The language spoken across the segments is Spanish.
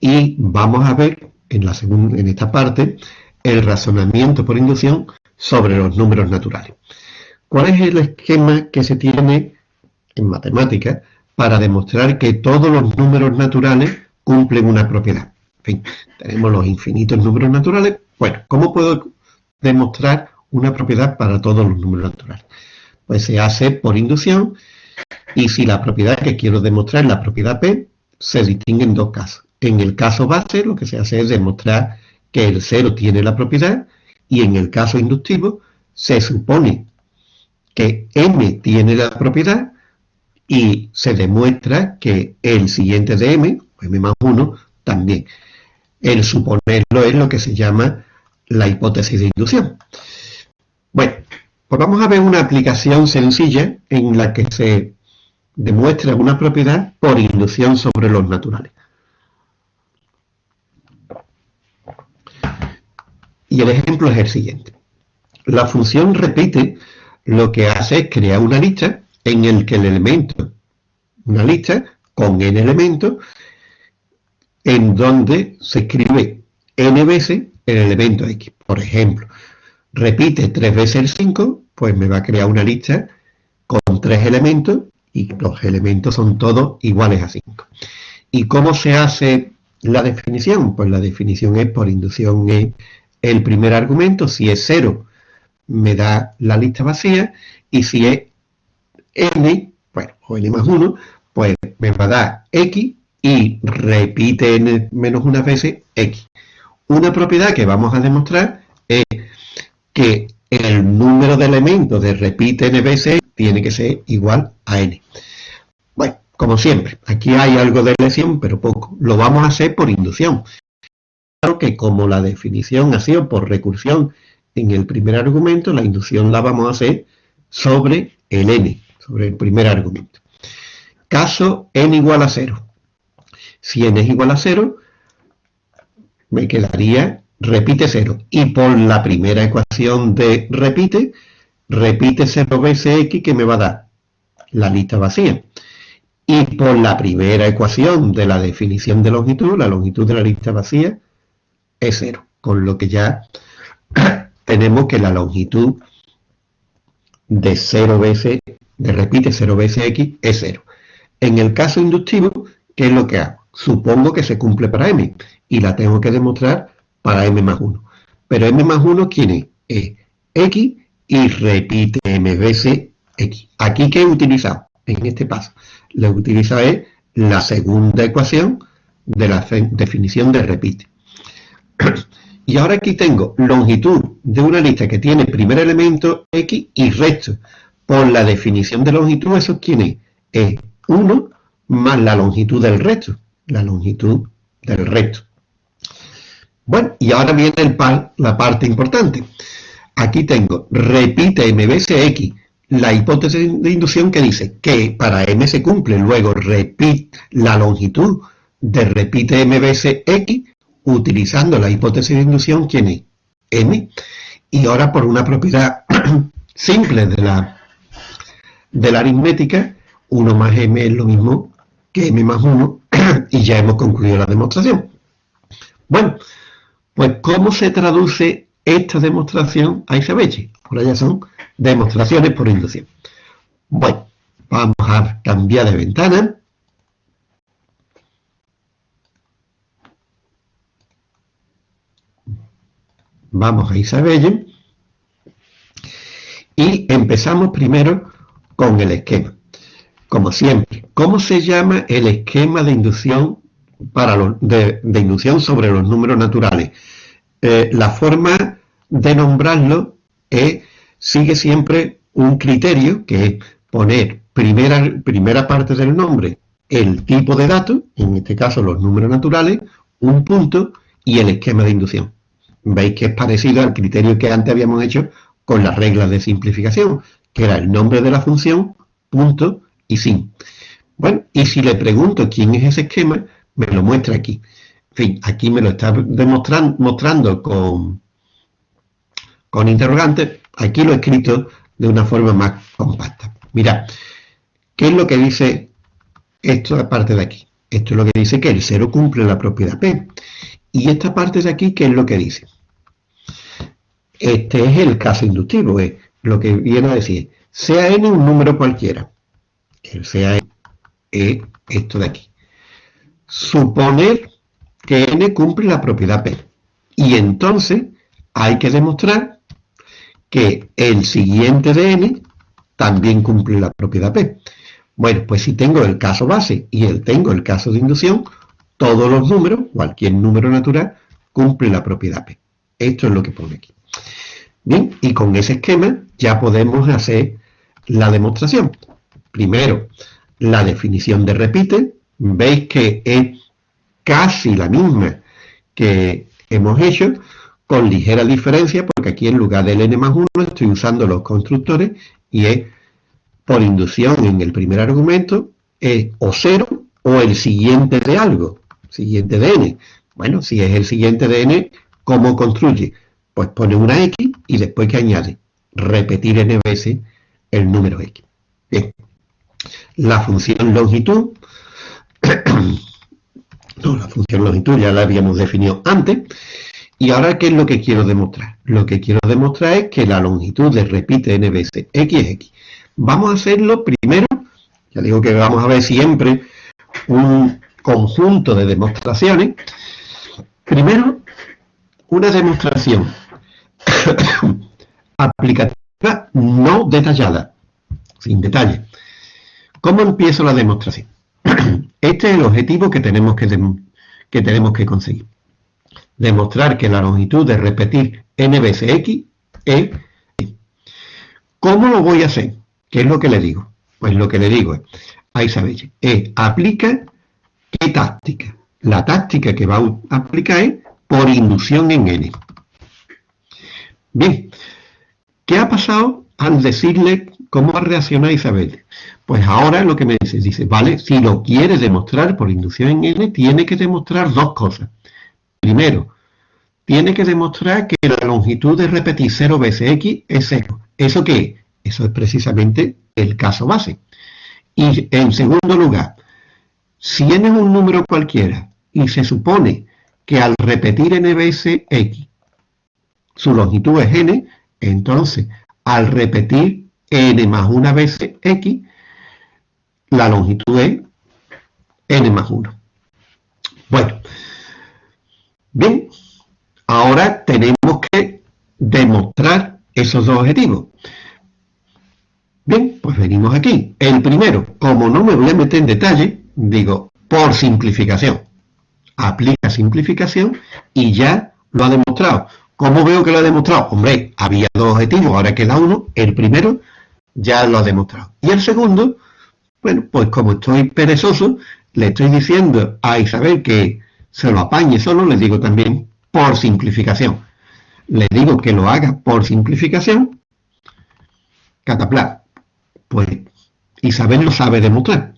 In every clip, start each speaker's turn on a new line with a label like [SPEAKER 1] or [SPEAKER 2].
[SPEAKER 1] y vamos a ver en, esta parte el razonamiento por inducción sobre los números naturales. ¿Cuál es el esquema que se tiene en matemáticas para demostrar que todos los números naturales cumplen una propiedad? En fin, tenemos los infinitos números naturales. Bueno, ¿cómo puedo demostrar una propiedad para todos los números naturales? Pues se hace por inducción y si la propiedad que quiero demostrar es la propiedad P, se distingue en dos casos. En el caso base lo que se hace es demostrar que el cero tiene la propiedad y en el caso inductivo se supone que m tiene la propiedad y se demuestra que el siguiente de m, m más 1, también. El suponerlo es lo que se llama la hipótesis de inducción. Bueno, pues vamos a ver una aplicación sencilla en la que se demuestra una propiedad por inducción sobre los naturales. Y el ejemplo es el siguiente. La función repite lo que hace es crear una lista en el que el elemento, una lista con n elementos, en donde se escribe n veces el elemento x. Por ejemplo, repite tres veces el 5, pues me va a crear una lista con tres elementos y los elementos son todos iguales a 5. ¿Y cómo se hace la definición? Pues la definición es por inducción en el primer argumento, si es 0, me da la lista vacía, y si es n, bueno, o n más 1, pues me va a dar x y repite n menos una veces x. Una propiedad que vamos a demostrar es que el número de elementos de repite n veces tiene que ser igual a n. Bueno, como siempre, aquí hay algo de elección, pero poco. Lo vamos a hacer por inducción. Que como la definición ha sido por recursión en el primer argumento, la inducción la vamos a hacer sobre el n, sobre el primer argumento. Caso n igual a 0. Si n es igual a 0, me quedaría repite 0. Y por la primera ecuación de repite, repite 0 veces x que me va a dar la lista vacía. Y por la primera ecuación de la definición de longitud, la longitud de la lista vacía, es cero, con lo que ya tenemos que la longitud de 0 veces, de repite 0 veces x, es 0. En el caso inductivo, ¿qué es lo que hago? Supongo que se cumple para m, y la tengo que demostrar para m más 1. Pero m más 1, ¿quién es? X y repite m veces x. ¿Aquí qué he utilizado? En este paso. Lo que he utilizado es la segunda ecuación de la definición de repite. Y ahora aquí tengo longitud de una lista que tiene primer elemento x y resto. Por la definición de longitud, ¿eso quién es? Es 1 más la longitud del resto. La longitud del resto. Bueno, y ahora viene la parte importante. Aquí tengo, repite m veces x, la hipótesis de inducción que dice que para m se cumple, luego repite la longitud de repite m veces x utilizando la hipótesis de inducción, ¿quién es? m. Y ahora por una propiedad simple de la, de la aritmética, 1 más m es lo mismo que m más 1, y ya hemos concluido la demostración. Bueno, pues ¿cómo se traduce esta demostración a Isabeche? Ahora ya son demostraciones por inducción. Bueno, vamos a cambiar de ventana. Vamos a Isabelle y empezamos primero con el esquema. Como siempre, ¿cómo se llama el esquema de inducción, para de, inducción sobre los números naturales? Eh, la forma de nombrarlo es, sigue siempre un criterio que es poner primera, primera parte del nombre el tipo de datos, en este caso los números naturales, un punto y el esquema de inducción veis que es parecido al criterio que antes habíamos hecho con las reglas de simplificación, que era el nombre de la función, punto y sin. Bueno, y si le pregunto quién es ese esquema, me lo muestra aquí. En fin, aquí me lo está demostrando, mostrando con, con interrogantes. Aquí lo he escrito de una forma más compacta. Mira, ¿qué es lo que dice esto aparte de aquí? Esto es lo que dice que el 0 cumple la propiedad P. Y esta parte de aquí, ¿qué es lo que dice? Este es el caso inductivo, es lo que viene a decir, sea n un número cualquiera. El sea n es esto de aquí. Suponer que n cumple la propiedad P. Y entonces hay que demostrar que el siguiente de n también cumple la propiedad P. Bueno, pues si tengo el caso base y el tengo el caso de inducción, todos los números, cualquier número natural, cumple la propiedad P. Esto es lo que pone aquí. Bien, y con ese esquema ya podemos hacer la demostración. Primero, la definición de repite. Veis que es casi la misma que hemos hecho, con ligera diferencia, porque aquí en lugar del n más 1 estoy usando los constructores y es por inducción en el primer argumento es o 0 o el siguiente de algo, siguiente de n. Bueno, si es el siguiente de n, ¿cómo construye? Pues pone una x y después que añade repetir n veces el número x. Bien, la función longitud, no, la función longitud ya la habíamos definido antes, y ahora, ¿qué es lo que quiero demostrar? Lo que quiero demostrar es que la longitud de repite n veces x es x. Vamos a hacerlo primero, ya digo que vamos a ver siempre un conjunto de demostraciones. Primero, una demostración aplicativa no detallada, sin detalle. ¿Cómo empiezo la demostración? Este es el objetivo que tenemos que, que, tenemos que conseguir. Demostrar que la longitud de repetir n veces x es... ¿Cómo lo voy a hacer? ¿Qué es lo que le digo? Pues lo que le digo es, a Isabel, es aplica qué táctica. La táctica que va a aplicar es por inducción en n. Bien, ¿qué ha pasado al decirle cómo ha reaccionado Isabel? Pues ahora lo que me dice, dice, vale, si lo quiere demostrar por inducción en n, tiene que demostrar dos cosas. Primero, tiene que demostrar que la longitud de repetir 0 veces x es 0. ¿Eso qué es? Eso es precisamente el caso base. Y en segundo lugar, si n es un número cualquiera y se supone que al repetir n veces x, su longitud es n, entonces al repetir n más una vez x, la longitud es n más 1. Bueno, bien, ahora tenemos que demostrar esos dos objetivos. Bien, pues venimos aquí. El primero, como no me voy a meter en detalle, digo, por simplificación. Aplica simplificación y ya lo ha demostrado. ¿Cómo veo que lo ha demostrado? Hombre, había dos objetivos, ahora queda uno. El primero ya lo ha demostrado. Y el segundo, bueno, pues como estoy perezoso, le estoy diciendo a Isabel que se lo apañe solo, le digo también por simplificación. Le digo que lo haga por simplificación, catapla. Pues Isabel lo sabe demostrar.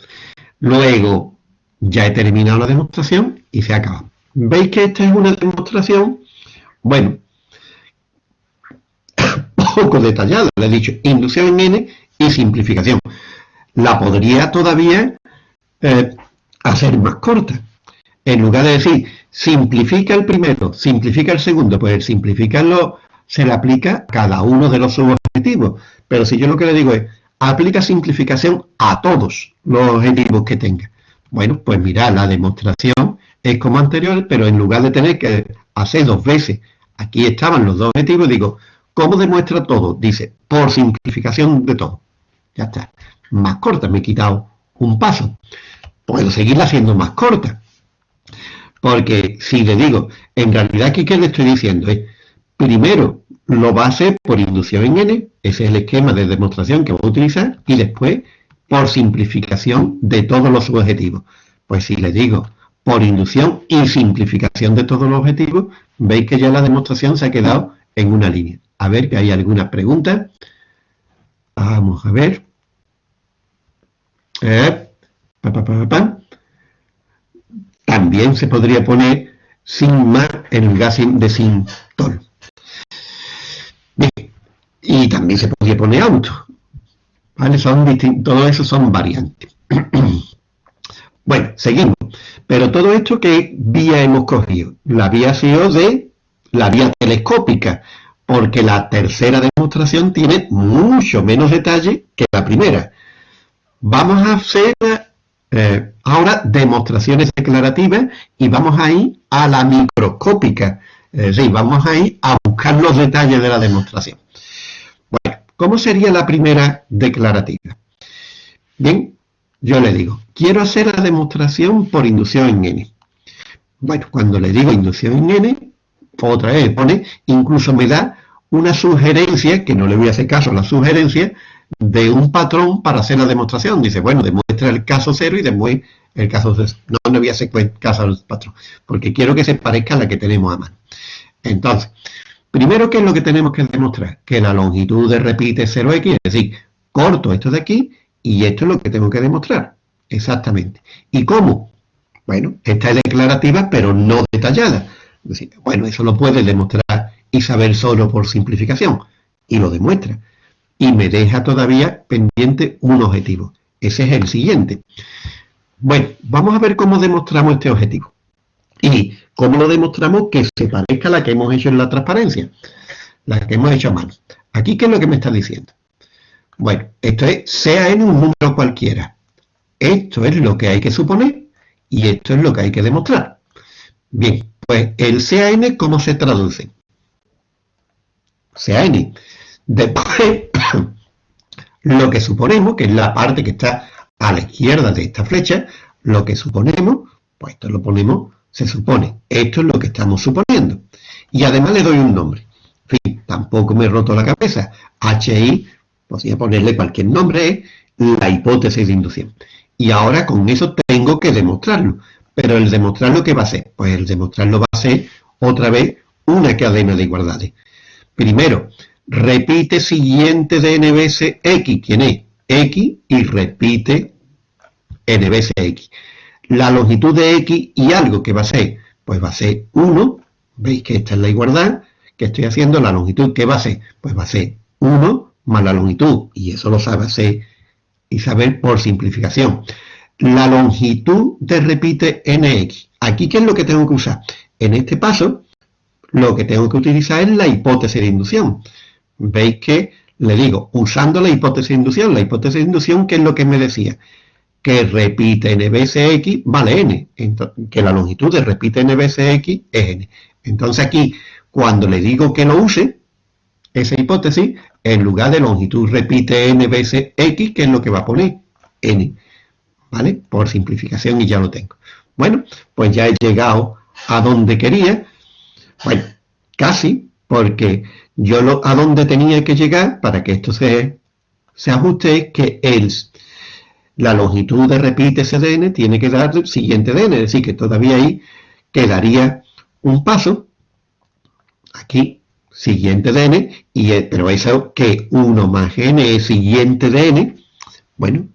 [SPEAKER 1] Luego, ya he terminado la demostración y se acaba. ¿Veis que esta es una demostración? Bueno, poco detallada. Le he dicho inducción en n y simplificación. La podría todavía eh, hacer más corta. En lugar de decir simplifica el primero, simplifica el segundo, pues el simplificarlo se le aplica a cada uno de los subobjetivos. Pero si yo lo que le digo es aplica simplificación a todos los objetivos que tenga. Bueno, pues mira, la demostración es como anterior, pero en lugar de tener que hacer dos veces, aquí estaban los dos objetivos, digo, ¿cómo demuestra todo? Dice, por simplificación de todo. Ya está. Más corta, me he quitado un paso. Puedo seguirla haciendo más corta. Porque si le digo, en realidad ¿qué le estoy diciendo? Es, primero, lo va a hacer por inducción en n, ese es el esquema de demostración que voy a utilizar, y después por simplificación de todos los subobjetivos. Pues si le digo por inducción y simplificación de todos los objetivos, veis que ya la demostración se ha quedado en una línea. A ver que hay alguna pregunta. Vamos a ver. Eh, También se podría poner sin más en lugar de sin tol. Y también se podría poner auto. ¿Vale? Son todo eso son variantes. bueno, seguimos. Pero todo esto, ¿qué vía hemos cogido? La vía ha sido de la vía telescópica, porque la tercera demostración tiene mucho menos detalle que la primera. Vamos a hacer eh, ahora demostraciones declarativas y vamos a ir a la microscópica, es decir, vamos a ir a buscar los detalles de la demostración. ¿Cómo sería la primera declarativa? Bien, yo le digo, quiero hacer la demostración por inducción en N. Bueno, cuando le digo inducción en N, otra vez pone, incluso me da una sugerencia, que no le voy a hacer caso a la sugerencia, de un patrón para hacer la demostración. Dice, bueno, demuestra el caso cero y demuestra el caso cero. No, no voy a hacer caso al patrón, porque quiero que se parezca a la que tenemos a mano. Entonces, primero, ¿qué es lo que tenemos que demostrar? Que la longitud de repite 0x, es decir, corto esto de aquí y esto es lo que tengo que demostrar. Exactamente. ¿Y cómo? Bueno, esta es declarativa, pero no detallada. bueno, eso lo puede demostrar Isabel solo por simplificación. Y lo demuestra. Y me deja todavía pendiente un objetivo. Ese es el siguiente. Bueno, vamos a ver cómo demostramos este objetivo. Y cómo lo demostramos que se parezca a la que hemos hecho en la transparencia. La que hemos hecho a mano. Aquí, ¿qué es lo que me está diciendo? Bueno, esto es, sea en un número cualquiera. Esto es lo que hay que suponer y esto es lo que hay que demostrar. Bien, pues el CAN, ¿cómo se traduce? CAN. Después, lo que suponemos, que es la parte que está a la izquierda de esta flecha, lo que suponemos, pues esto lo ponemos, se supone. Esto es lo que estamos suponiendo. Y además le doy un nombre. En fin, tampoco me he roto la cabeza. HI podría ponerle cualquier nombre, la hipótesis de inducción. Y ahora con eso tengo que demostrarlo. Pero el demostrarlo, ¿qué va a ser? Pues el demostrarlo va a ser, otra vez, una cadena de igualdades. Primero, repite siguiente de n veces x. ¿Quién es? x y repite n veces x. La longitud de x y algo que va a ser, pues va a ser 1. Veis que esta es la igualdad que estoy haciendo. La longitud que va a ser, pues va a ser 1 más la longitud, y eso lo sabe hacer Isabel por simplificación. La longitud de repite nx. Aquí, ¿qué es lo que tengo que usar? En este paso, lo que tengo que utilizar es la hipótesis de inducción. Veis que le digo, usando la hipótesis de inducción, la hipótesis de inducción, ¿qué es lo que me decía? Que repite n veces x vale n, que la longitud de repite n veces x es n. Entonces aquí, cuando le digo que lo use, esa hipótesis, en lugar de longitud repite n veces x, que es lo que va a poner n, ¿vale? Por simplificación y ya lo tengo. Bueno, pues ya he llegado a donde quería, bueno, casi, porque yo lo, a donde tenía que llegar para que esto se, se ajuste es que el, la longitud de repite cdn tiene que dar el siguiente dn, es decir, que todavía ahí quedaría un paso, aquí siguiente de n, y, pero eso que 1 más n es siguiente de n, bueno,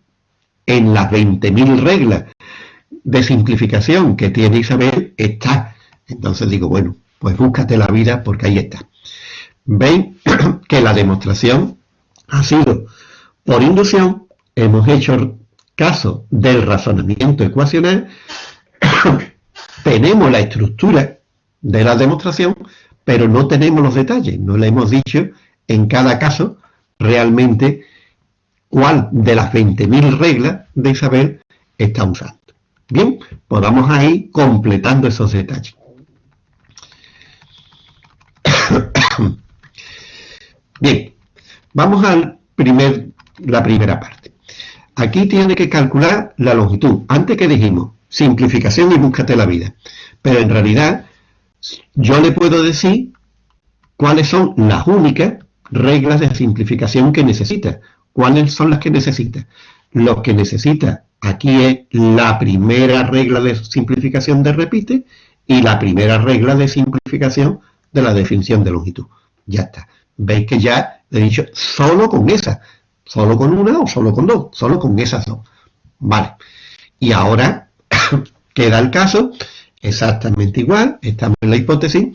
[SPEAKER 1] en las 20.000 reglas de simplificación que tiene Isabel está. Entonces digo, bueno, pues búscate la vida porque ahí está. Ven que la demostración ha sido por inducción, hemos hecho caso del razonamiento ecuacional, tenemos la estructura de la demostración, pero no tenemos los detalles, no le hemos dicho en cada caso realmente cuál de las 20.000 reglas de Isabel está usando. Bien, podamos pues ahí completando esos detalles. Bien, vamos a primer, la primera parte. Aquí tiene que calcular la longitud. Antes que dijimos, simplificación y búscate la vida. Pero en realidad yo le puedo decir cuáles son las únicas reglas de simplificación que necesita. ¿Cuáles son las que necesita? Lo que necesita aquí es la primera regla de simplificación de repite y la primera regla de simplificación de la definición de longitud. Ya está. Veis que ya he dicho solo con esa. Solo con una o solo con dos. Solo con esas dos. Vale. Y ahora queda el caso exactamente igual, estamos en la hipótesis,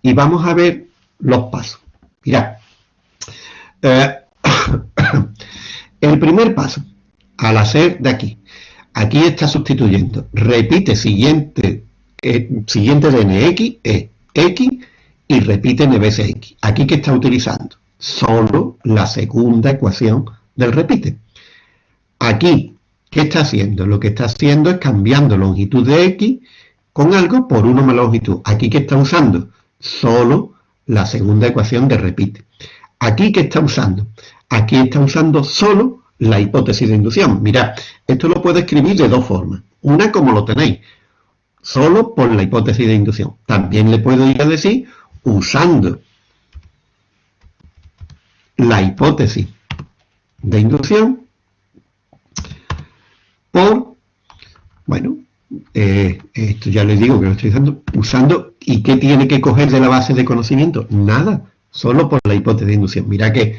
[SPEAKER 1] y vamos a ver los pasos. Mirad, eh, el primer paso, al hacer de aquí, Aquí está sustituyendo. Repite siguiente, eh, siguiente de nx es x y repite n veces x. Aquí que está utilizando solo la segunda ecuación del repite. Aquí, ¿qué está haciendo? Lo que está haciendo es cambiando longitud de x con algo por 1 más longitud. Aquí que está usando solo la segunda ecuación de repite. Aquí que está usando, aquí está usando solo la hipótesis de inducción. Mirad, esto lo puedo escribir de dos formas. Una como lo tenéis, solo por la hipótesis de inducción. También le puedo ir a decir usando la hipótesis de inducción por, bueno, eh, esto ya les digo que lo estoy usando, usando, ¿y qué tiene que coger de la base de conocimiento? Nada, solo por la hipótesis de inducción. Mira que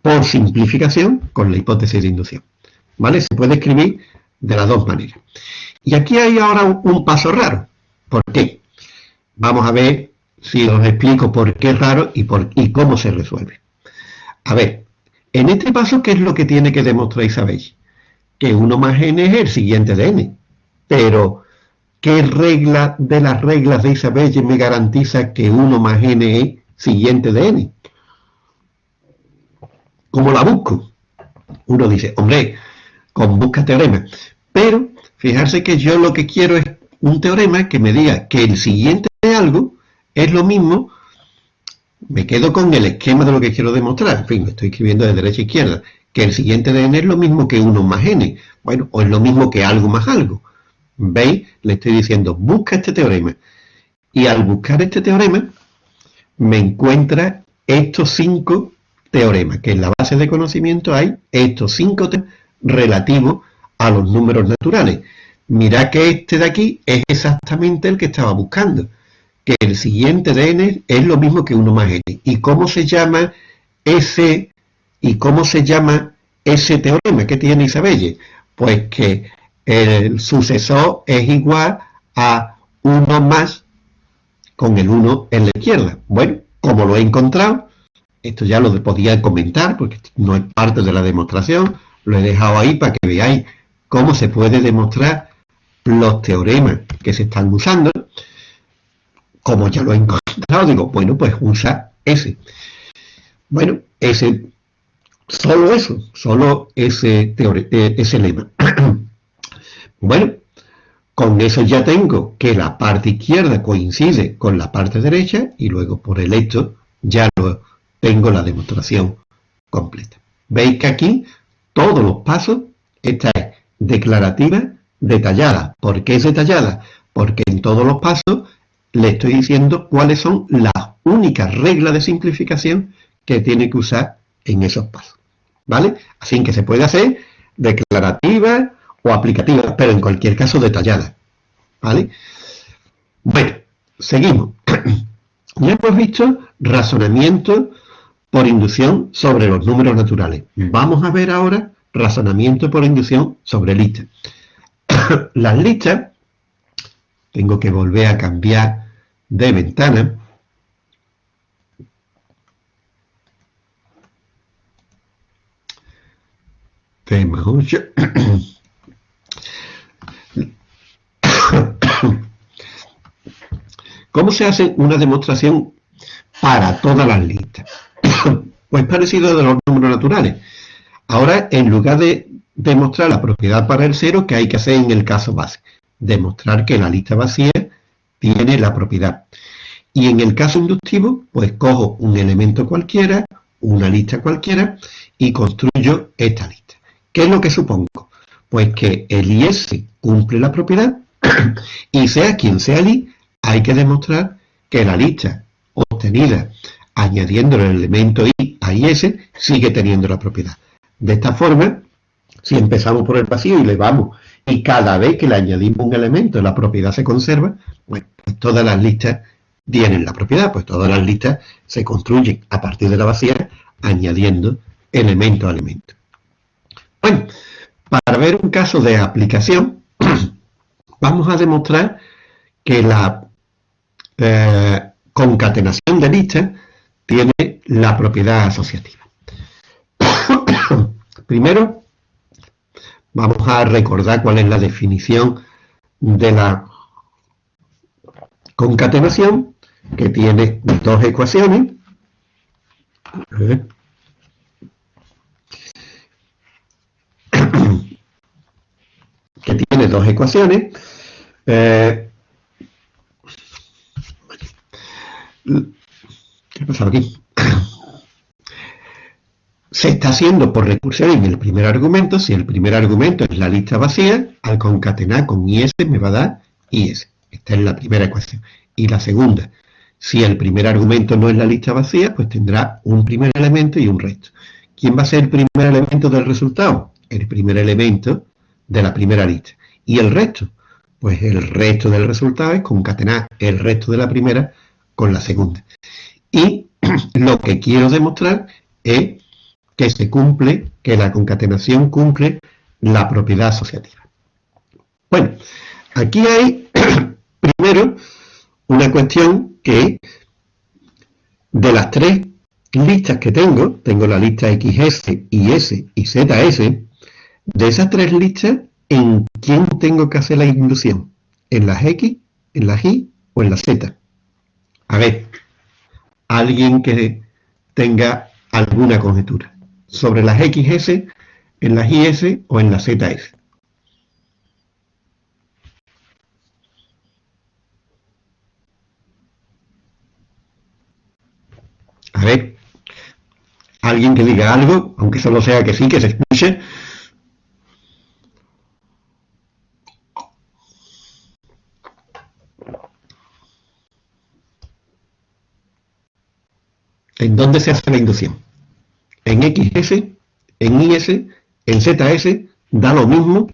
[SPEAKER 1] por simplificación con la hipótesis de inducción. ¿Vale? Se puede escribir de las dos maneras. Y aquí hay ahora un, paso raro. ¿Por qué? Vamos a ver si os explico por qué es raro y, por, y cómo se resuelve. A ver, en este paso, ¿qué es lo que tiene que demostrar Isabel? Que 1 más n es el siguiente de n. Pero, ¿qué regla de las reglas de Isabelle me garantiza que 1 más n es siguiente de n? ¿Cómo la busco? Uno dice, hombre, con busca teorema. Pero, fijarse que yo lo que quiero es un teorema que me diga que el siguiente de algo es lo mismo, me quedo con el esquema de lo que quiero demostrar. En fin, estoy escribiendo de derecha a izquierda. Que el siguiente de n es lo mismo que 1 más n. Bueno, o es lo mismo que algo más algo. ¿Veis? Le estoy diciendo, busca este teorema. Y al buscar este teorema, me encuentra estos cinco teoremas, que en la base de conocimiento hay estos cinco temas relativos a los números naturales. Mirad que este de aquí es exactamente el que estaba buscando, que el siguiente de n es lo mismo que 1 más n. ¿Y cómo se llama ese, y cómo se llama ese teorema que tiene Isabelle? Pues que el sucesor es igual a 1 más con el 1 en la izquierda. Bueno, como lo he encontrado, esto ya lo podía comentar porque no es parte de la demostración, lo he dejado ahí para que veáis cómo se puede demostrar los teoremas que se están usando. Como ya lo he encontrado, digo, bueno, pues usa ese. Bueno, ese, solo eso, solo ese, eh, ese lema. Bueno, con eso ya tengo que la parte izquierda coincide con la parte derecha y luego por el hecho ya lo tengo la demostración completa. Veis que aquí todos los pasos, esta es declarativa detallada. ¿Por qué es detallada? Porque en todos los pasos le estoy diciendo cuáles son las únicas reglas de simplificación que tiene que usar en esos pasos. ¿Vale? Así que se puede hacer declarativa, o aplicativas, pero en cualquier caso detalladas. ¿Vale? Bueno, seguimos. ya hemos visto razonamiento por inducción sobre los números naturales. Vamos a ver ahora razonamiento por inducción sobre listas. Las listas, tengo que volver a cambiar de ventana. Tema 8. ¿Cómo se hace una demostración para todas las listas? pues parecido de los números naturales. Ahora, en lugar de demostrar la propiedad para el cero, ¿qué hay que hacer en el caso base? Demostrar que la lista vacía tiene la propiedad. Y en el caso inductivo, pues cojo un elemento cualquiera, una lista cualquiera, y construyo esta lista. ¿Qué es lo que supongo? Pues que el IS cumple la propiedad y sea quien sea el I, hay que demostrar que la lista obtenida añadiendo el elemento I a IS sigue teniendo la propiedad. De esta forma, si empezamos por el vacío y le vamos, y cada vez que le añadimos un elemento la propiedad se conserva, pues todas las listas tienen la propiedad, pues todas las listas se construyen a partir de la vacía añadiendo elemento a elemento. Bueno, para ver un caso de aplicación, vamos a demostrar que la eh, concatenación de listas tiene la propiedad asociativa. Primero, Vamos a recordar cuál es la definición de la concatenación, que tiene dos ecuaciones. que tiene dos ecuaciones. Eh, ¿Qué ha pasado aquí? Se está haciendo por recursión en el primer argumento. Si el primer argumento es la lista vacía, al concatenar con IS me va a dar IS. Esta es la primera ecuación. Y la segunda, si el primer argumento no es la lista vacía, pues tendrá un primer elemento y un resto. ¿Quién va a ser el primer elemento del resultado? El primer elemento de la primera lista. ¿Y el resto? Pues el resto del resultado es concatenar el resto de la primera con la segunda. Y lo que quiero demostrar es que se cumple, que la concatenación cumple la propiedad asociativa. Bueno, aquí hay primero una cuestión que de las tres listas que tengo, tengo la lista XS, YS y ZS, de esas tres listas, ¿en quién tengo que hacer la inducción? ¿En las X, en las Y o en las Z? A ver, alguien que tenga alguna conjetura sobre las XS, en las IS o en las ZS. A ver, alguien que diga algo, aunque solo sea que sí, que se escuche. ¿En dónde se hace la inducción? ¿En XS? ¿En IS? ¿En ZS? ¿Da lo mismo?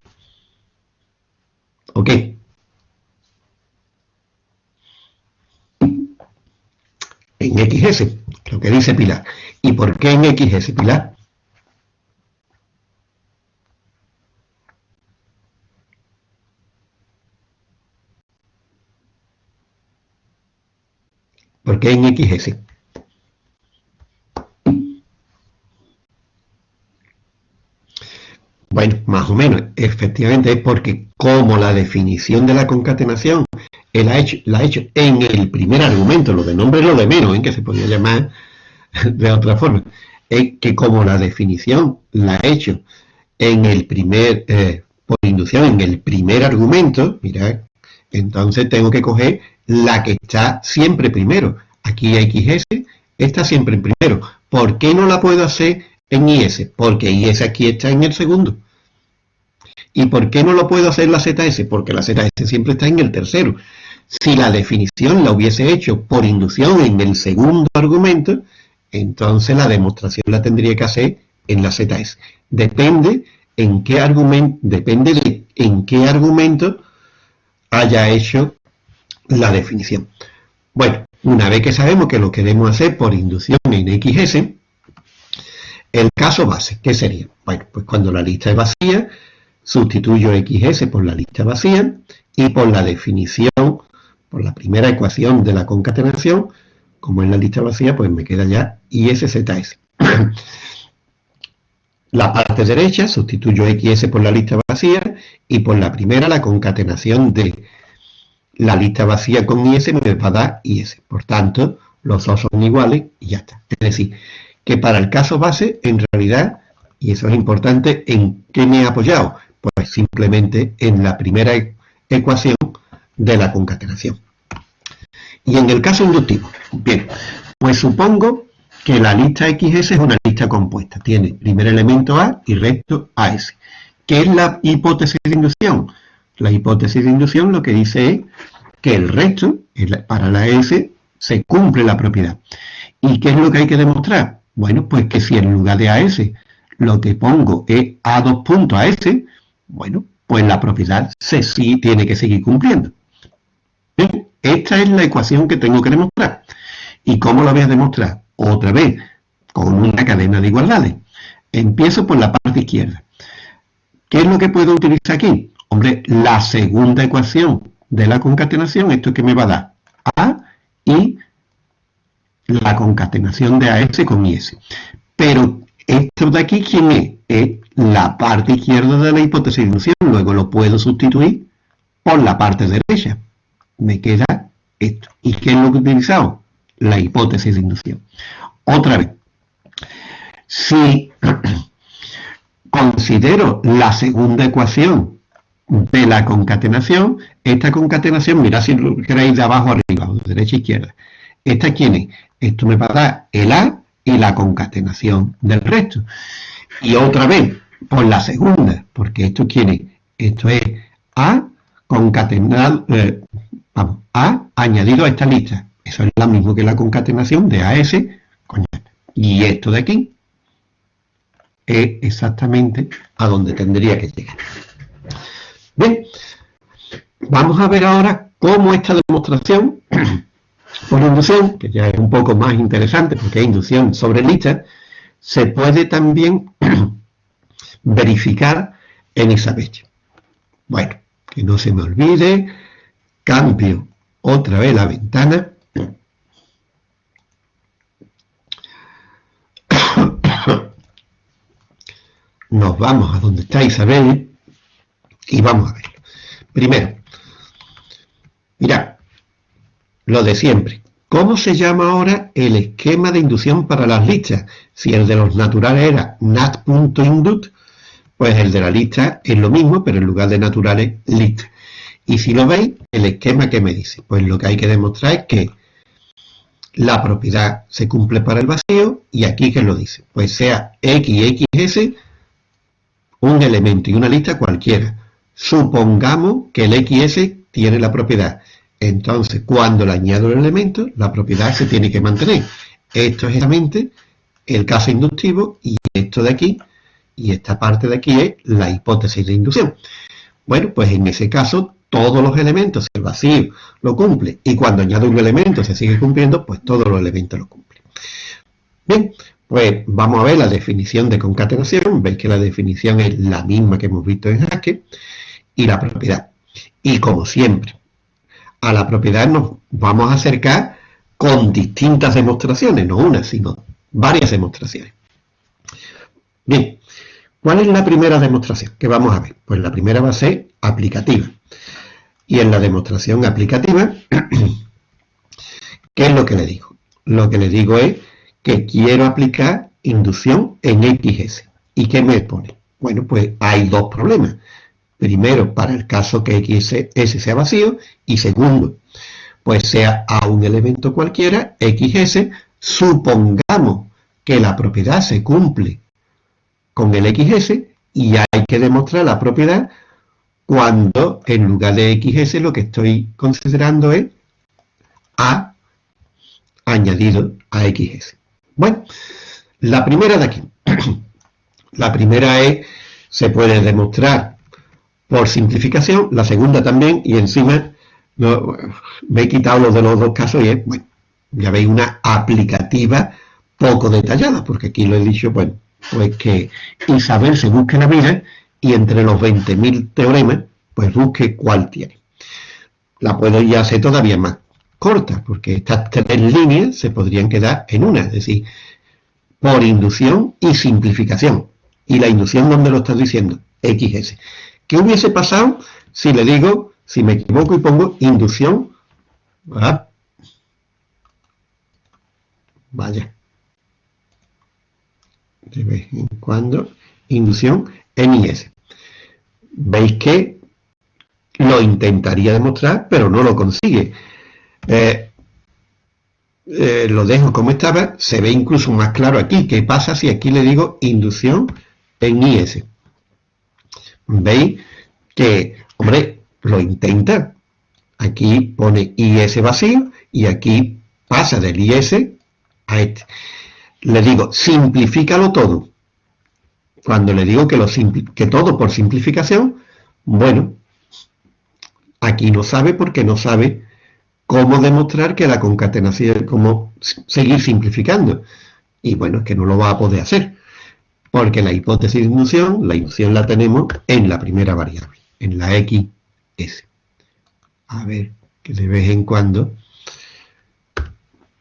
[SPEAKER 1] ¿O qué? En XS, lo que dice Pilar. ¿Y por qué en XS, Pilar? ¿Por qué en XS? Bueno, más o menos, efectivamente es porque como la definición de la concatenación él ha hecho, la ha hecho en el primer argumento, lo de nombre lo de menos, en que se podría llamar de otra forma, es que como la definición la ha hecho en el primer, eh, por inducción, en el primer argumento, mira, entonces tengo que coger la que está siempre primero. Aquí XS está siempre en primero. ¿Por qué no la puedo hacer en IS? Porque IS aquí está en el segundo. ¿Y por qué no lo puedo hacer la ZS? Porque la ZS siempre está en el tercero. Si la definición la hubiese hecho por inducción en el segundo argumento, entonces la demostración la tendría que hacer en la ZS. Depende en qué argumento, depende de en qué argumento haya hecho la definición. Bueno, una vez que sabemos que lo queremos hacer por inducción en XS, el caso base, ¿qué sería? Bueno, pues cuando la lista es vacía, sustituyo XS por la lista vacía y por la definición, por la primera ecuación de la concatenación, como es la lista vacía, pues me queda ya ISZS. la parte derecha sustituyo XS por la lista vacía y por la primera la concatenación de la lista vacía con IS me va a dar IS. Por tanto, los dos son iguales y ya está. Es decir, que para el caso base, en realidad, y eso es importante, ¿en qué me he apoyado? Pues simplemente en la primera ecuación de la concatenación. Y en el caso inductivo, bien, pues supongo que la lista XS es una lista compuesta. Tiene primer elemento A y resto AS. ¿Qué es la hipótesis de inducción? La hipótesis de inducción lo que dice es que el resto, para la S, se cumple la propiedad. ¿Y qué es lo que hay que demostrar? Bueno, pues que si en lugar de AS lo que pongo es A dos bueno, pues la propiedad se sí tiene que seguir cumpliendo. esta es la ecuación que tengo que demostrar. ¿Y cómo la voy a demostrar? Otra vez, con una cadena de igualdades. Empiezo por la parte izquierda. ¿Qué es lo que puedo utilizar aquí? Hombre, la segunda ecuación de la concatenación, esto que me va a dar A y la concatenación de AS con IS. Pero Esto de aquí, ¿quién es? Es la parte izquierda de la hipótesis de inducción. Luego lo puedo sustituir por la parte derecha. Me queda esto. ¿Y qué es lo que he utilizado? La hipótesis de inducción. Otra vez, si considero la segunda ecuación de la concatenación, esta concatenación, mirad si lo queréis de abajo arriba, o de derecha a izquierda. ¿Esta quién es? Esto me va a dar el A y la concatenación del resto. Y otra vez, por la segunda, porque esto quién es? Esto es A concatenado, eh, vamos, A añadido a esta lista. Eso es lo mismo que la concatenación de AS con Y esto de aquí es exactamente a donde tendría que llegar. Bien, vamos a ver ahora cómo esta demostración por inducción, que ya es un poco más interesante porque es inducción sobre lista, se puede también verificar en fecha. Bueno, que no se me olvide, cambio otra vez la ventana. Nos vamos a donde está Isabel y vamos a verlo. Primero, mirad, lo de siempre. ¿Cómo se llama ahora el esquema de inducción para las listas? Si el de los naturales era nat.indut, pues el de la lista es lo mismo, pero en lugar de naturales, lista. Y si lo veis, el esquema que me dice, pues lo que hay que demostrar es que la propiedad se cumple para el vacío, y aquí que lo dice, pues sea x y xs un elemento y una lista cualquiera. Supongamos que el xs tiene la propiedad. Entonces, cuando le añado el elemento, la propiedad se tiene que mantener. Esto es exactamente el caso inductivo y esto de aquí y esta parte de aquí es la hipótesis de inducción. Bueno, pues en ese caso todos los elementos, el vacío lo cumple y cuando añado un elemento se sigue cumpliendo, pues todos los elementos lo cumplen. Bien, pues vamos a ver la definición de concatenación. Veis que la definición es la misma que hemos visto en Haskell y la propiedad. Y como siempre, a la propiedad nos vamos a acercar con distintas demostraciones, no una, sino varias demostraciones. Bien, ¿Cuál es la primera demostración que vamos a ver? Pues la primera va a ser aplicativa. Y en la demostración aplicativa, ¿qué es lo que le digo? Lo que le digo es que quiero aplicar inducción en XS. ¿Y qué me pone? Bueno, pues hay dos problemas. Primero, para el caso que XS sea vacío, y segundo, pues sea a un elemento cualquiera, XS, supongamos que la propiedad se cumple con el XS y hay que demostrar la propiedad cuando en lugar de XS lo que estoy considerando es A añadido a XS. Bueno, la primera de aquí. la primera es, se puede demostrar por simplificación, la segunda también, y encima me he quitado los de los dos casos y es, bueno, ya veis una aplicativa poco detallada, porque aquí lo he dicho, bueno, pues que Isabel se busque la vida y entre los 20.000 teoremas, pues busque cuál tiene. La puedo ya hacer todavía más corta, porque estas tres líneas se podrían quedar en una, es decir, por inducción y simplificación. Y la inducción, ¿dónde lo estás diciendo? XS. ¿Qué hubiese pasado si le digo, si me equivoco y pongo inducción? Vaya de vez en cuando, inducción en IS. Veis que lo intentaría demostrar, pero no lo consigue. Eh, eh, lo dejo como estaba, se ve incluso más claro aquí. ¿Qué pasa si aquí le digo inducción en IS? Veis que, hombre, lo intenta. Aquí pone IS vacío y aquí pasa del IS a este le digo, simplifícalo todo. Cuando le digo que, lo que todo por simplificación, bueno, aquí no sabe porque no sabe cómo demostrar que la concatenación, cómo seguir simplificando. Y bueno, es que no lo va a poder hacer. Porque la hipótesis de inducción, la inducción la tenemos en la primera variable, en la XS. A ver, que de vez en cuando...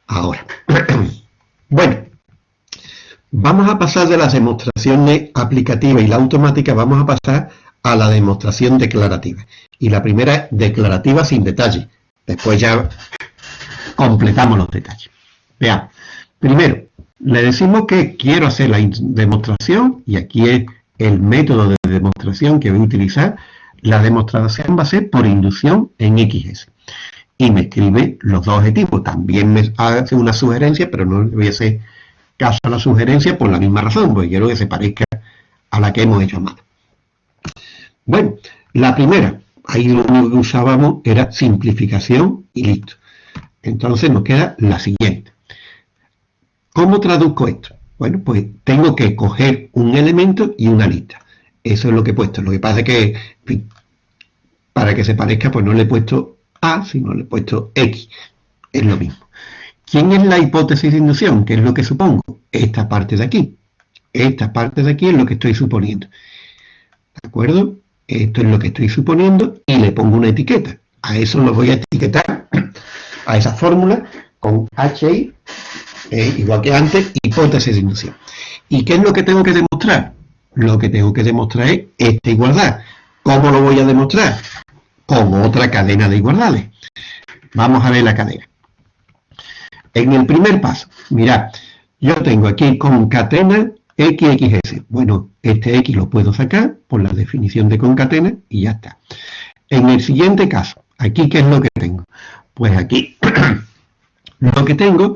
[SPEAKER 1] Ahora. bueno, Vamos a pasar de las demostraciones aplicativas y la automática, vamos a pasar a la demostración declarativa. Y la primera es declarativa sin detalle. Después ya completamos los detalles. Veamos. Primero, le decimos que quiero hacer la demostración y aquí es el método de demostración que voy a utilizar. La demostración va a ser por inducción en XS. Y me escribe los dos objetivos. También me hace una sugerencia, pero no le voy a hacer caso a la sugerencia por la misma razón, porque quiero que se parezca a la que hemos hecho mano. Bueno, la primera, ahí lo único que usábamos era simplificación y listo. Entonces nos queda la siguiente. ¿Cómo traduzco esto? Bueno, pues tengo que coger un elemento y una lista. Eso es lo que he puesto. Lo que pasa es que, para que se parezca, pues no le he puesto A, sino le he puesto X. Es lo mismo. ¿Quién es la hipótesis de inducción? ¿Qué es lo que supongo? Esta parte de aquí. Esta parte de aquí es lo que estoy suponiendo. ¿De acuerdo? Esto es lo que estoy suponiendo y le pongo una etiqueta. A eso lo voy a etiquetar, a esa fórmula, con HI, eh, igual que antes, hipótesis de inducción. ¿Y qué es lo que tengo que demostrar? Lo que tengo que demostrar es esta igualdad. ¿Cómo lo voy a demostrar? Con otra cadena de igualdades. Vamos a ver la cadena. En el primer paso, mirad, yo tengo aquí concatena XXS. Bueno, este X lo puedo sacar por la definición de concatena y ya está. En el siguiente caso, aquí, ¿qué es lo que tengo? Pues aquí lo que tengo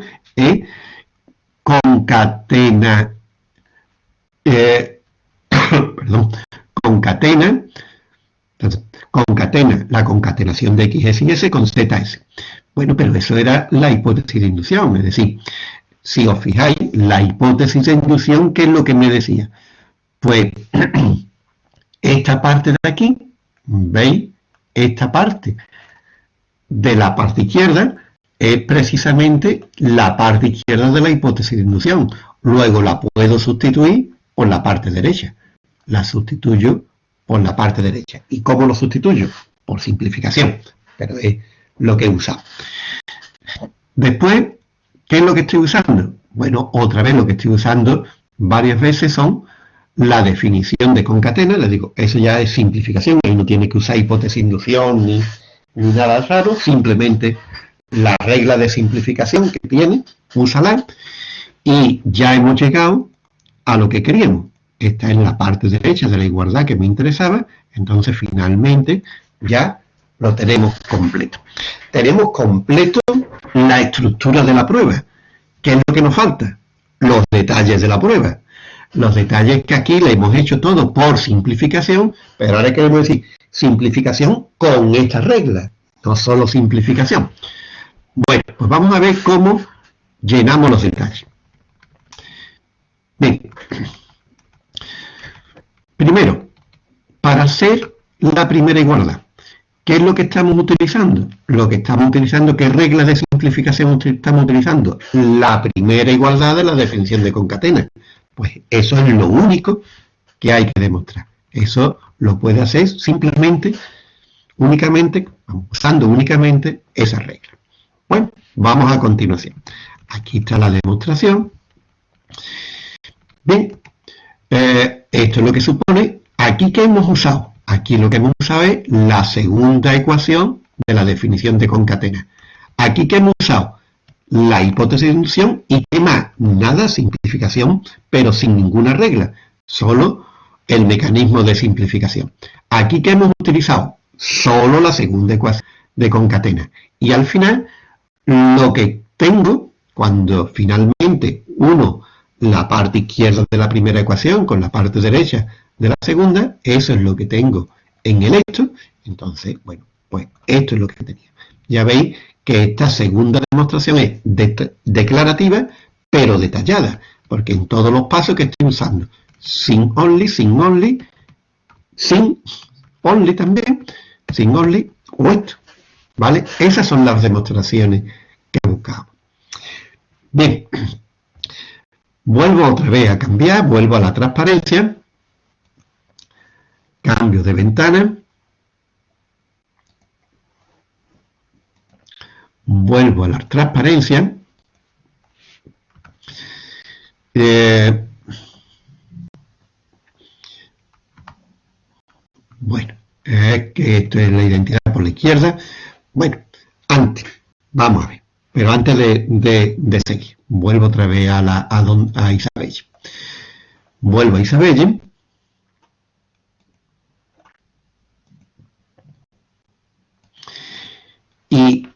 [SPEAKER 1] concatena, eh, perdón, concatena, concatena la concatenación de XS y S con ZS. Bueno, pero eso era la hipótesis de inducción, es decir, si os fijáis, la hipótesis de inducción, ¿qué es lo que me decía? Pues esta parte de aquí, ¿veis? Esta parte de la parte izquierda es precisamente la parte izquierda de la hipótesis de inducción. Luego la puedo sustituir por la parte derecha. La sustituyo por la parte derecha. ¿Y cómo lo sustituyo? Por simplificación. Pero es lo que he usado. Después ¿Qué es lo que estoy usando? Bueno, otra vez lo que estoy usando varias veces son la definición de concatena, les digo, eso ya es simplificación, ahí no tiene que usar hipótesis de inducción ni, nada raro, simplemente la regla de simplificación que tiene, úsala, y ya hemos llegado a lo que queríamos. Esta es la parte derecha de la igualdad que me interesaba, entonces finalmente ya lo tenemos completo. Tenemos completo la estructura de la prueba. ¿Qué es lo que nos falta? Los detalles de la prueba. Los detalles que aquí le hemos hecho todo por simplificación, pero ahora queremos decir simplificación con esta regla, no solo simplificación. Bueno, pues vamos a ver cómo llenamos los detalles. Bien. Primero, para hacer la primera igualdad, ¿Qué es lo que estamos utilizando? Lo que estamos utilizando, ¿qué reglas de simplificación estamos utilizando? La primera igualdad de la definición de concatena. Pues eso es lo único que hay que demostrar. Eso lo puede hacer simplemente, únicamente, usando únicamente esa regla. Bueno, vamos a continuación. Aquí está la demostración. Bien, eh, esto es lo que supone, aquí que hemos usado Aquí lo que hemos usado es la segunda ecuación de la definición de concatena. Aquí que hemos usado la hipótesis de inducción y qué más, nada, simplificación, pero sin ninguna regla, solo el mecanismo de simplificación. Aquí que hemos utilizado solo la segunda ecuación de concatena. Y al final, lo que tengo, cuando finalmente uno la parte izquierda de la primera ecuación con la parte derecha de la segunda, eso es lo que tengo en el esto, entonces, bueno, pues esto es lo que tenía. Ya veis que esta segunda demostración es declarativa, pero detallada, porque en todos los pasos que estoy usando, sin only, sin only, sin only también, sin only, o esto, ¿Vale? Esas son las demostraciones que buscamos. Bien, vuelvo otra vez a cambiar, vuelvo a la transparencia, cambio de ventana, vuelvo a la transparencia, eh, bueno, es que esto es la identidad por la izquierda, bueno, antes, vamos a ver. Pero antes de, seguir, vuelvo otra vez a, la, a, a Isabel. Vuelvo a Isabel. Y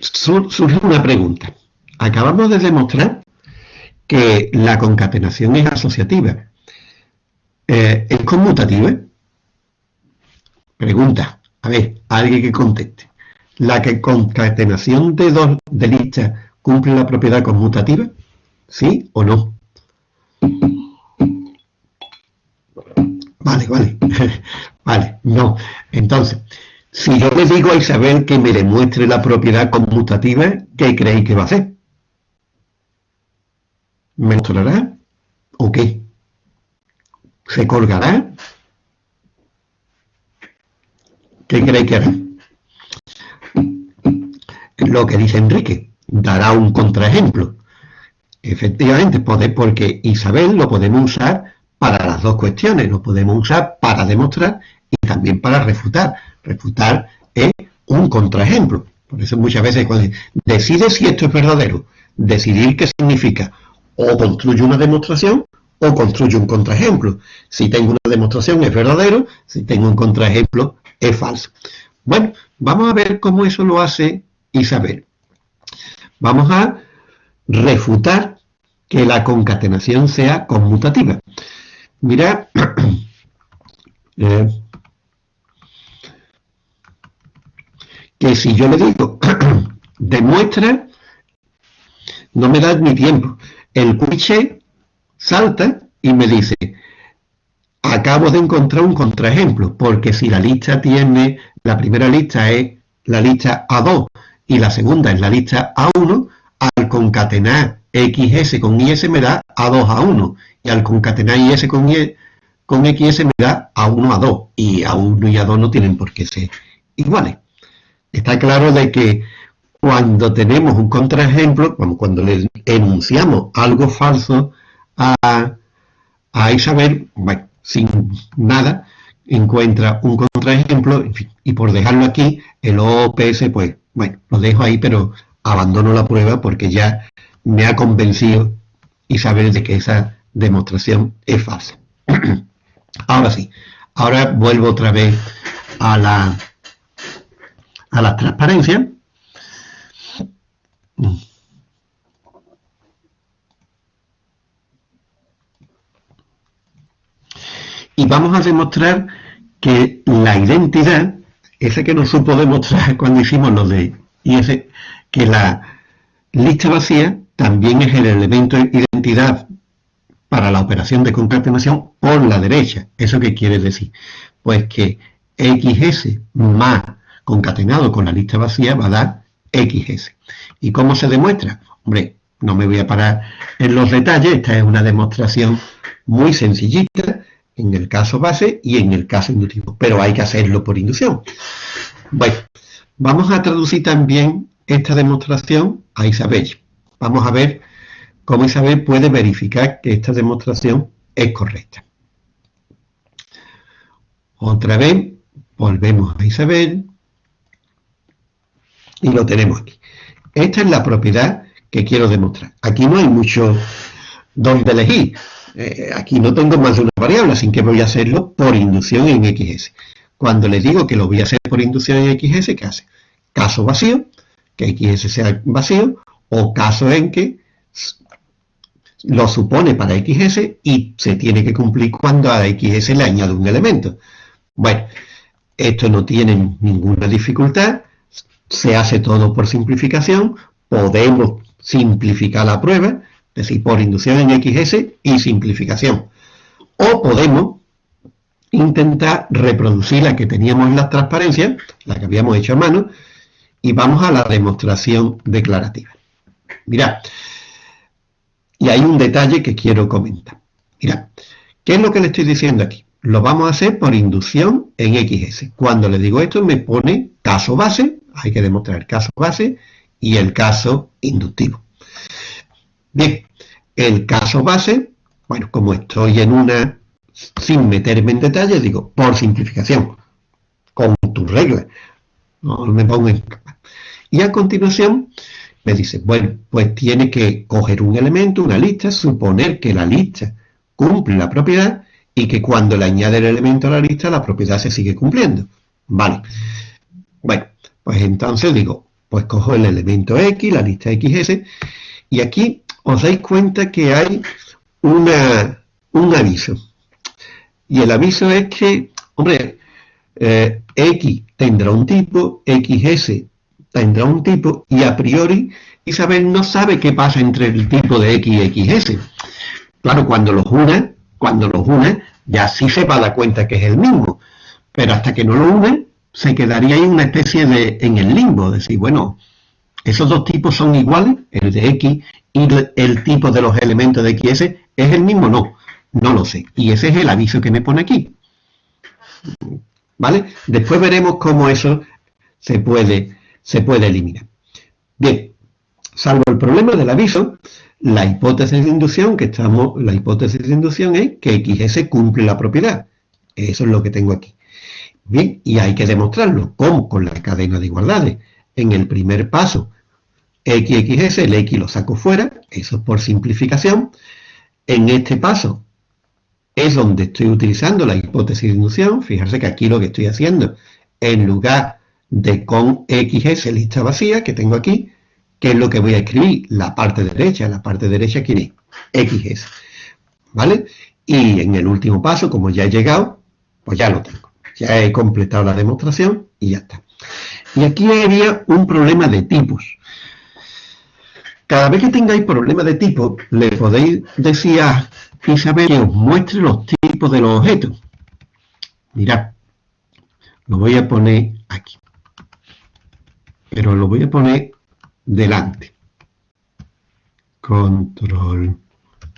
[SPEAKER 1] surge una pregunta. Acabamos de demostrar que la concatenación es asociativa. Eh, ¿Es conmutativa? Pregunta. A ver, alguien que conteste. ¿La que concatenación de dos de listas cumple la propiedad conmutativa? ¿Sí o no? Vale, vale. vale, no. Entonces, si yo le digo a Isabel que me demuestre la propiedad conmutativa, ¿qué creéis que va a hacer? ¿Me mostrará? ¿O qué? ¿Se colgará? ¿Qué creéis que hará? Lo que dice Enrique, dará un contraejemplo. Efectivamente, porque Isabel lo podemos usar para las dos cuestiones, lo podemos usar para demostrar y también para refutar. Refutar es un contraejemplo. Por eso muchas veces cuando decide si esto es verdadero, decidir qué significa, o construye una demostración o construye un contraejemplo. Si tengo una demostración es verdadero, si tengo un contraejemplo es falso. Bueno, vamos a ver cómo eso lo hace Isabel. Vamos a refutar que la concatenación sea conmutativa. Mira, eh, que si yo le digo demuestra, no me da ni tiempo el quiche salta y me dice, acabo de encontrar un contraejemplo, porque si la lista tiene, la primera lista es la lista A2 y la segunda es la lista A1, al concatenar XS con IS me da A2 A1, y al concatenar IS con, con XS me da A1 A2, y A1 y A2 no tienen por qué ser iguales. Está claro de que cuando tenemos un contraejemplo, cuando le enunciamos algo falso a, Isabel, sin nada, encuentra un contraejemplo, y por dejarlo aquí, el OPS, pues, bueno, lo dejo ahí, pero abandono la prueba porque ya me ha convencido Isabel de que esa demostración es falsa. ahora sí, ahora vuelvo otra vez a la, a la transparencia y vamos a demostrar que la identidad, esa que no supo demostrar cuando hicimos lo de ese que la lista vacía también es el elemento de identidad para la operación de concatenación por la derecha. ¿Eso qué quiere decir? Pues que XS más concatenado con la lista vacía va a dar XS. ¿Y cómo se demuestra? Hombre, no me voy a parar en los detalles, esta es una demostración muy sencillita en el caso base y en el caso inductivo, pero hay que hacerlo por inducción. Bueno, vamos a traducir también esta demostración a Isabel. Vamos a ver cómo Isabel puede verificar que esta demostración es correcta. Otra vez, volvemos a Isabel y lo tenemos aquí. Esta es la propiedad que quiero demostrar. Aquí no hay mucho donde elegir. Eh, aquí no tengo más de una variable, así que voy a hacerlo por inducción en XS. Cuando le digo que lo voy a hacer por inducción en XS, ¿qué hace? Caso vacío, que XS sea vacío, o caso en que lo supone para XS y se tiene que cumplir cuando a XS le añado un elemento. Bueno, esto no tiene ninguna dificultad, se hace todo por simplificación, podemos simplificar la prueba, es decir, por inducción en XS y simplificación. O podemos intentar reproducir la que teníamos en la transparencia, la que habíamos hecho a mano, y vamos a la demostración declarativa. Mirad, y hay un detalle que quiero comentar. Mirad, ¿qué es lo que le estoy diciendo aquí? Lo vamos a hacer por inducción en XS. Cuando le digo esto me pone caso base hay que demostrar el caso base y el caso inductivo. Bien, el caso base, bueno, como estoy en una, sin meterme en detalle, digo, por simplificación, con con tu regla. No me pongo en Y a continuación me dice, bueno, pues tiene que coger un elemento, una lista, suponer que la lista cumple la propiedad y que cuando le añade el elemento a la lista, la propiedad se sigue cumpliendo. Vale. Bueno, pues entonces digo, pues cojo el elemento X, la lista XS, y aquí os dais cuenta que hay una, un aviso. Y el aviso es que, hombre, eh, X tendrá un tipo, XS tendrá un tipo, y a priori Isabel no sabe qué pasa entre el tipo de X y XS. Claro, cuando los une, cuando los une, ya sí se va a dar cuenta que es el mismo. Pero hasta que no lo une, se quedaría ahí una especie de, en el limbo, decir, bueno, esos dos tipos son iguales, el de X y el tipo de los elementos de XS, ¿es el mismo? No, no lo sé. Y ese es el aviso que me pone aquí. ¿Vale? Después veremos cómo eso se puede, se puede eliminar. Bien, salvo el problema del aviso, la hipótesis de inducción que estamos, la hipótesis de inducción es que XS cumple la propiedad. Eso es lo que tengo aquí. Bien, y hay que demostrarlo. ¿Cómo? Con la cadena de igualdades. En el primer paso, x, xs, el x lo saco fuera, eso es por simplificación. En este paso es donde estoy utilizando la hipótesis de inducción. Fijarse que aquí lo que estoy haciendo, en lugar de con xs lista vacía, que tengo aquí, ¿qué es lo que voy a escribir? La parte derecha, la parte derecha, ¿quién es? xs. ¿Vale? Y en el último paso, como ya he llegado, pues ya lo tengo. Ya he completado la demostración y ya está. Y aquí había un problema de tipos. Cada vez que tengáis problemas de tipo, le podéis decir a Isabel que os muestre los tipos de los objetos. Mirad, lo voy a poner aquí. Pero lo voy a poner delante. Control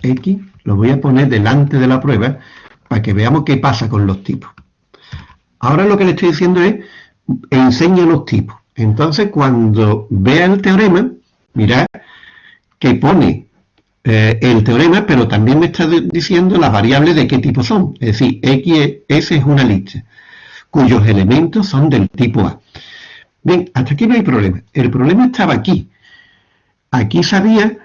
[SPEAKER 1] X, lo voy a poner delante de la prueba para que veamos qué pasa con los tipos. Ahora lo que le estoy diciendo es, enseña los tipos. Entonces, cuando vea el teorema, mirad que pone eh, el teorema, pero también me está diciendo las variables de qué tipo son. Es decir, X, S es una lista, cuyos elementos son del tipo A. Bien, hasta aquí no hay problema. El problema estaba aquí. Aquí sabía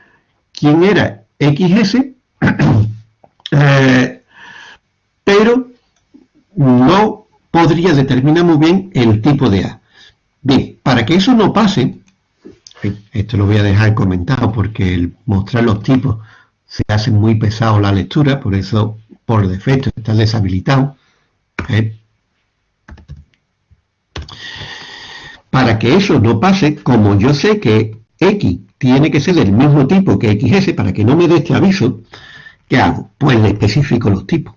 [SPEAKER 1] quién era XS, eh, pero no podría determinar muy bien el tipo de A. Bien, para que eso no pase, esto lo voy a dejar comentado porque el mostrar los tipos se hace muy pesado la lectura, por eso por defecto está deshabilitado. ¿eh? Para que eso no pase, como yo sé que X tiene que ser del mismo tipo que XS para que no me dé este aviso, ¿qué hago? Pues le especifico los tipos.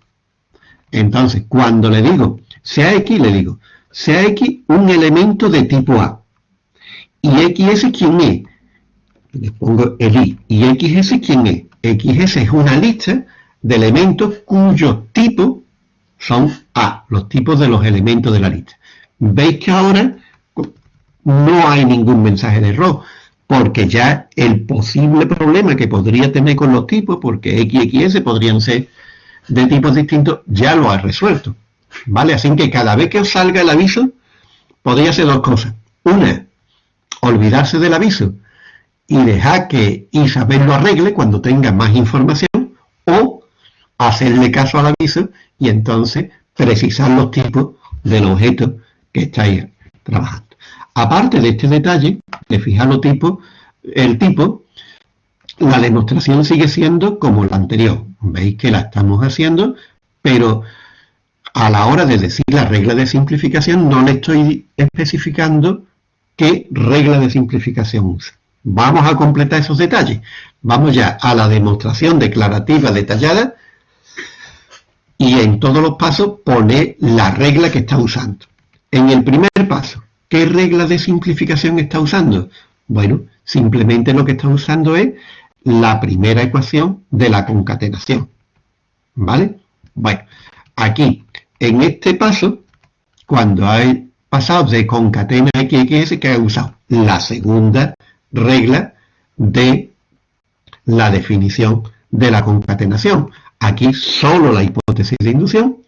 [SPEAKER 1] Entonces, cuando le digo sea X, le digo, sea X un elemento de tipo A. Y XS, ¿quién es? Le pongo el I. ¿Y XS quién es? XS es una lista de elementos cuyos tipos son A, los tipos de los elementos de la lista. Veis que ahora no hay ningún mensaje de error, porque ya el posible problema que podría tener con los tipos, porque X y XS podrían ser de tipos distintos, ya lo ha resuelto. ¿Vale? Así que cada vez que os salga el aviso, podría ser dos cosas. Una, olvidarse del aviso y dejar que Isabel lo arregle cuando tenga más información, o hacerle caso al aviso y entonces precisar los tipos del objeto que estáis trabajando. Aparte de este detalle, de fijar los tipos, el tipo, la demostración sigue siendo como la anterior. Veis que la estamos haciendo, pero a la hora de decir la regla de simplificación no le estoy especificando qué regla de simplificación usa. Vamos a completar esos detalles. Vamos ya a la demostración declarativa detallada y en todos los pasos pone la regla que está usando. En el primer paso, ¿qué regla de simplificación está usando? Bueno, simplemente lo que está usando es la primera ecuación de la concatenación. ¿Vale? Bueno, aquí en este paso, cuando hay pasado de concatena ha usado la segunda regla de la definición de la concatenación. Aquí solo la hipótesis de inducción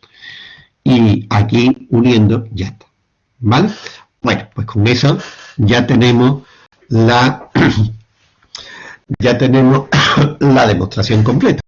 [SPEAKER 1] y aquí uniendo ya está. ¿Vale? Bueno, pues con eso ya tenemos la ya tenemos la demostración completa.